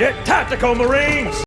Get tactical, Marines!